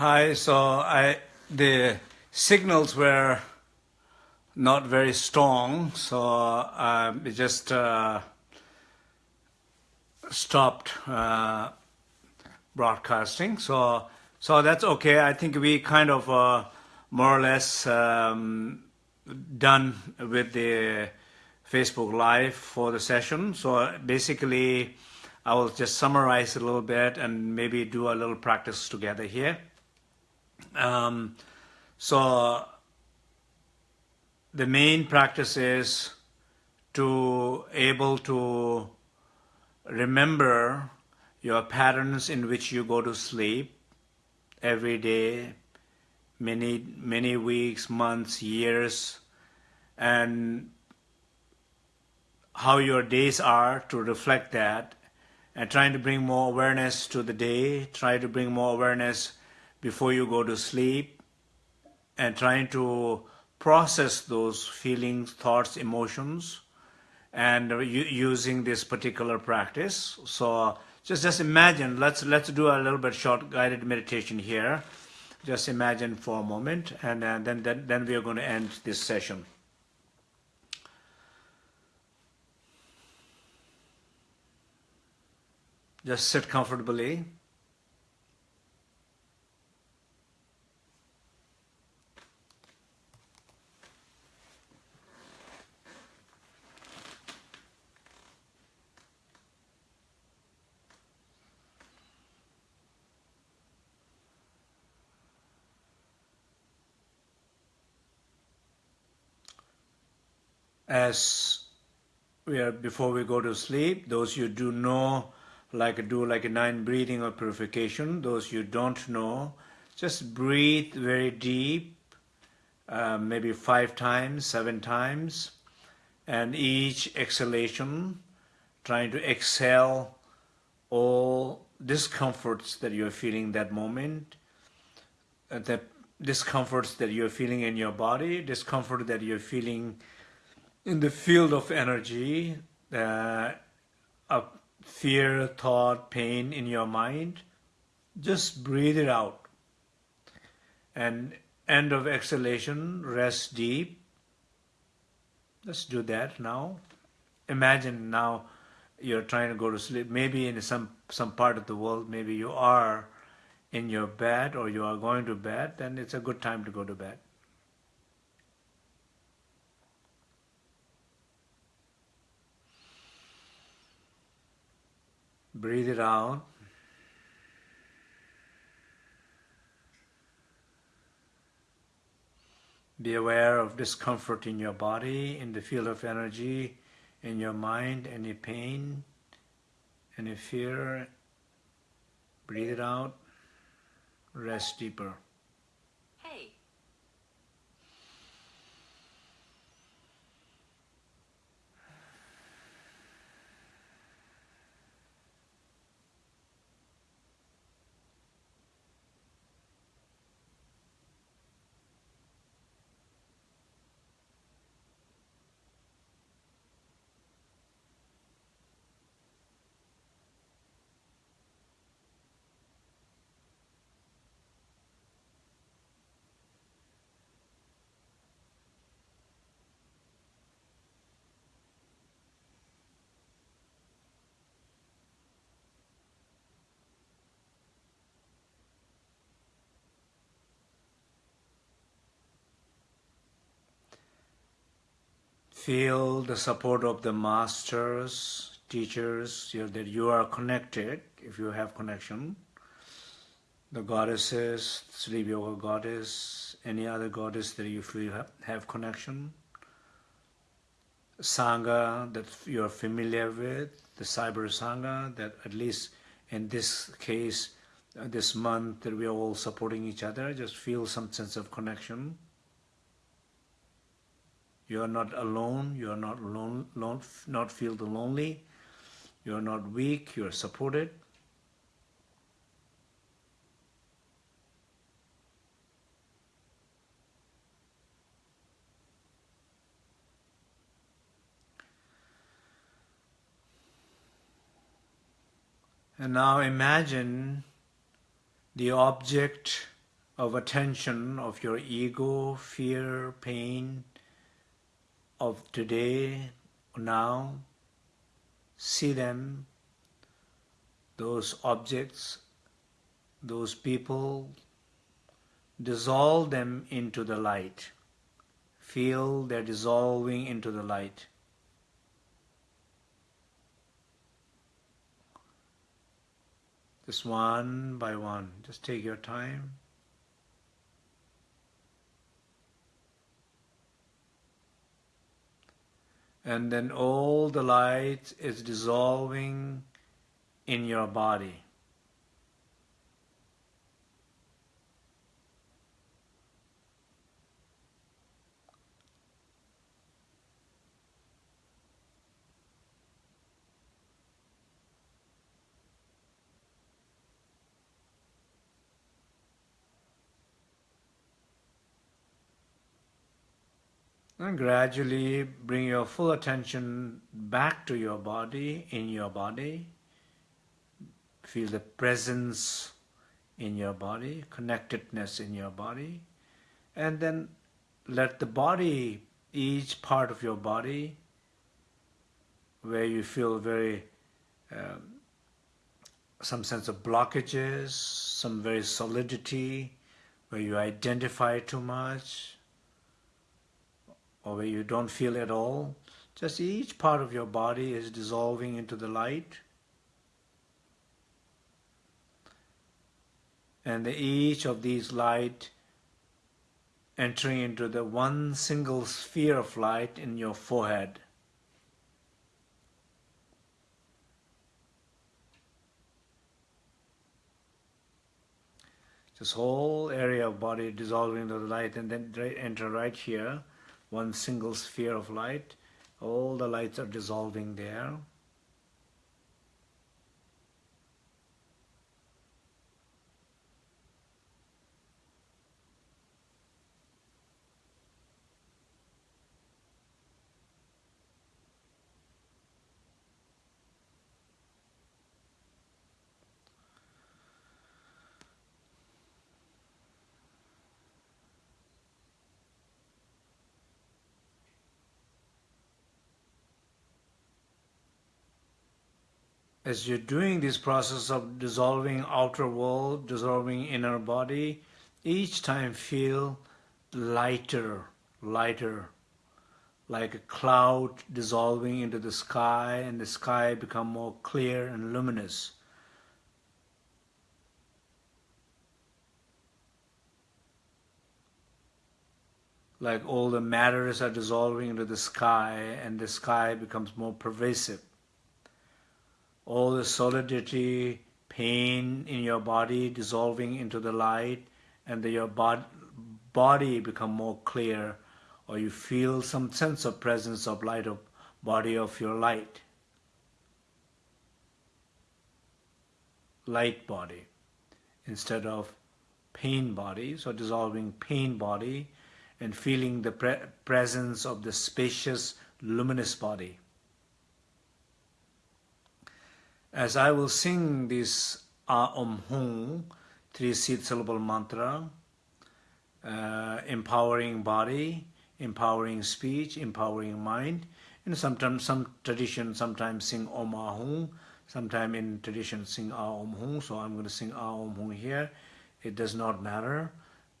Hi, so I the signals were not very strong, so uh, we just uh, stopped uh, broadcasting. So so that's okay. I think we kind of uh, more or less um, done with the Facebook Live for the session. So basically, I will just summarize a little bit and maybe do a little practice together here. Um, so the main practice is to able to remember your patterns in which you go to sleep every day, many, many weeks, months, years, and how your days are to reflect that and trying to bring more awareness to the day, try to bring more awareness before you go to sleep, and trying to process those feelings, thoughts, emotions, and using this particular practice. So just just imagine. Let's let's do a little bit short guided meditation here. Just imagine for a moment, and uh, then then then we are going to end this session. Just sit comfortably. As we are before we go to sleep those you do know like do like a nine breathing or purification those you don't know just breathe very deep uh, maybe five times seven times and each exhalation trying to exhale all discomforts that you're feeling that moment uh, the discomforts that you're feeling in your body discomfort that you're feeling in the field of energy, uh, of fear, thought, pain in your mind, just breathe it out. And end of exhalation, rest deep. Let's do that now. Imagine now you're trying to go to sleep. Maybe in some, some part of the world, maybe you are in your bed or you are going to bed, then it's a good time to go to bed. Breathe it out. Be aware of discomfort in your body, in the field of energy, in your mind, any pain, any fear. Breathe it out. Rest deeper. Feel the support of the masters, teachers, that you are connected, if you have connection. The goddesses, Sleep Yoga goddess, any other goddess that you feel have, have connection. Sangha that you are familiar with, the Cyber Sangha, that at least in this case, uh, this month that we are all supporting each other, just feel some sense of connection. You are not alone. You are not alone, alone not feel the lonely. You are not weak. You are supported. And now imagine the object of attention of your ego, fear, pain of today, now, see them, those objects, those people, dissolve them into the light. Feel they're dissolving into the light. Just one by one. Just take your time. And then all the light is dissolving in your body. And gradually bring your full attention back to your body, in your body. Feel the presence in your body, connectedness in your body. And then let the body, each part of your body, where you feel very, um, some sense of blockages, some very solidity, where you identify too much, or where you don't feel at all, just each part of your body is dissolving into the light. And each of these light entering into the one single sphere of light in your forehead. This whole area of body dissolving into the light and then enter right here one single sphere of light. All the lights are dissolving there. As you're doing this process of dissolving outer world, dissolving inner body, each time feel lighter, lighter, like a cloud dissolving into the sky and the sky become more clear and luminous. Like all the matters are dissolving into the sky and the sky becomes more pervasive all the solidity, pain in your body dissolving into the light and your bod body become more clear or you feel some sense of presence of light of body of your light. Light body instead of pain body, so dissolving pain body and feeling the pre presence of the spacious luminous body. As I will sing this A Om Hum, three seed syllable mantra, uh, empowering body, empowering speech, empowering mind. And sometimes some tradition sometimes sing Om Ahum, sometimes in tradition sing A Om Hum. So I'm going to sing A Om Hum here. It does not matter,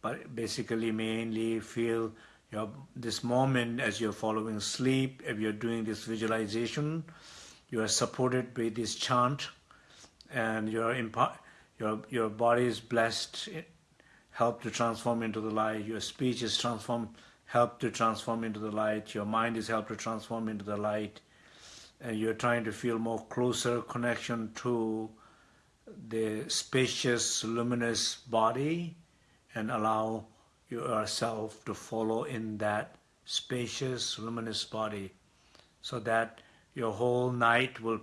but basically mainly feel your this moment as you're following sleep, if you're doing this visualization, you are supported by this chant and your, your, your body is blessed, help to transform into the light, your speech is transformed, help to transform into the light, your mind is helped to transform into the light, and you're trying to feel more closer connection to the spacious, luminous body and allow yourself to follow in that spacious, luminous body so that your whole night will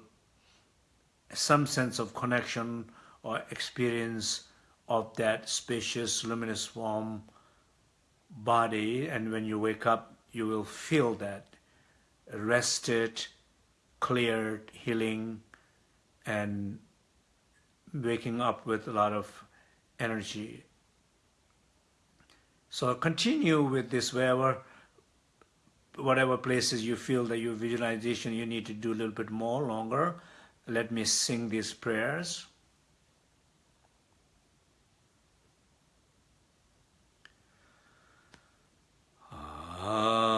some sense of connection or experience of that spacious, luminous, warm body. And when you wake up, you will feel that rested, cleared, healing, and waking up with a lot of energy So continue with this wherever, whatever places you feel that your visualization you need to do a little bit more, longer. Let me sing these prayers. Ah.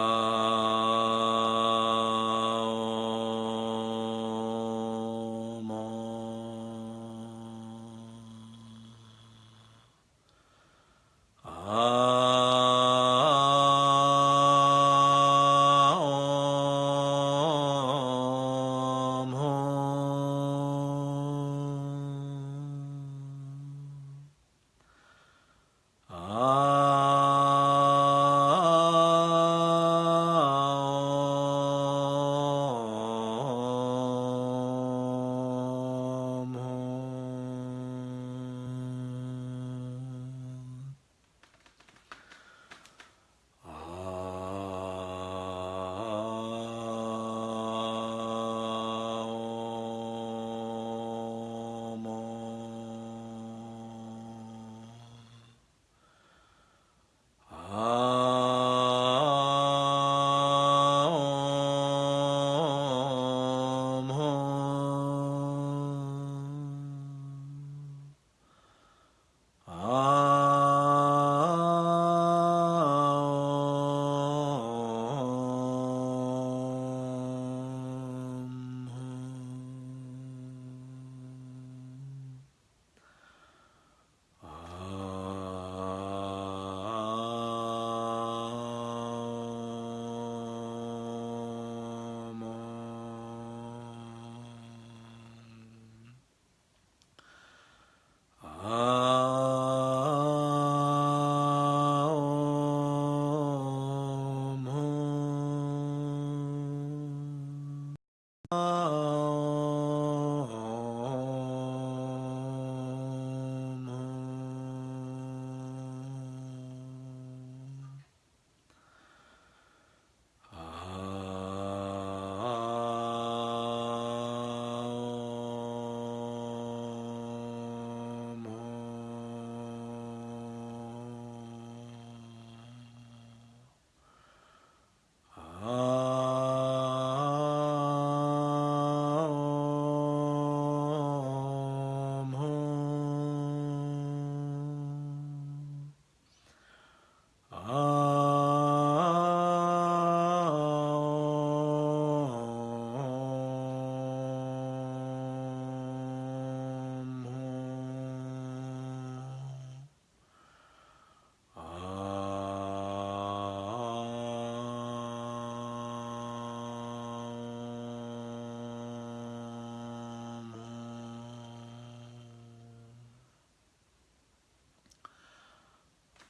Um,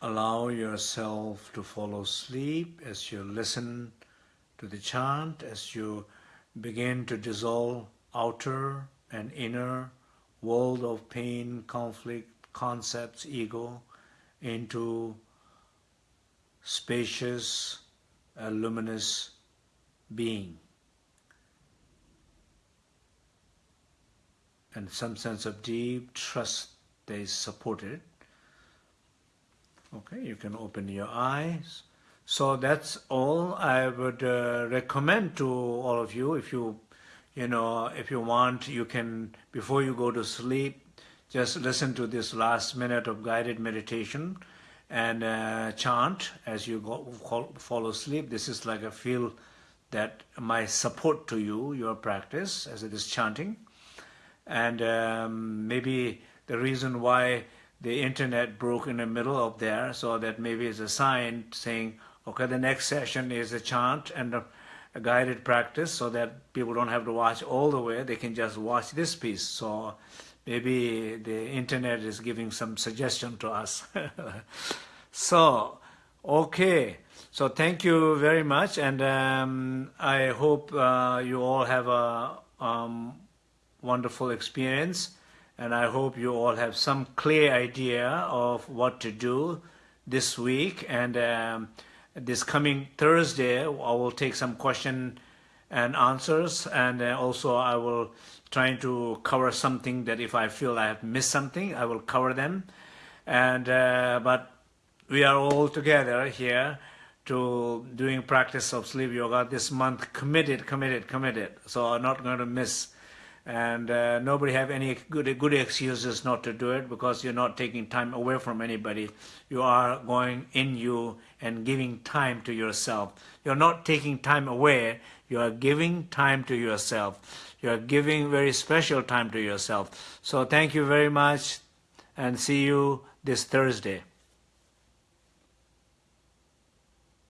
Allow yourself to fall asleep as you listen to the chant, as you begin to dissolve outer and inner world of pain, conflict, concepts, ego, into spacious, uh, luminous being. And some sense of deep trust is supported Okay, you can open your eyes. So that's all I would uh, recommend to all of you. If you, you know, if you want, you can, before you go to sleep, just listen to this last minute of guided meditation and uh, chant as you go, fall asleep. This is like a feel that my support to you, your practice, as it is chanting. And um, maybe the reason why the internet broke in the middle of there, so that maybe it's a sign saying, okay, the next session is a chant and a, a, guided practice so that people don't have to watch all the way, they can just watch this piece. So maybe the internet is giving some suggestion to us. so, okay. So thank you very much, and um, I hope uh, you all have a um, wonderful experience and I hope you all have some clear idea of what to do this week. And um, this coming Thursday I will take some question and answers. And uh, also I will try to cover something that if I feel I have missed something I will cover them. And uh, but we are all together here to doing practice of sleep yoga this month. Committed committed committed. So i'm not going to miss and uh, nobody have any good good excuses not to do it because you're not taking time away from anybody. You are going in you and giving time to yourself. You're not taking time away. You are giving time to yourself. You are giving very special time to yourself. So thank you very much and see you this thursday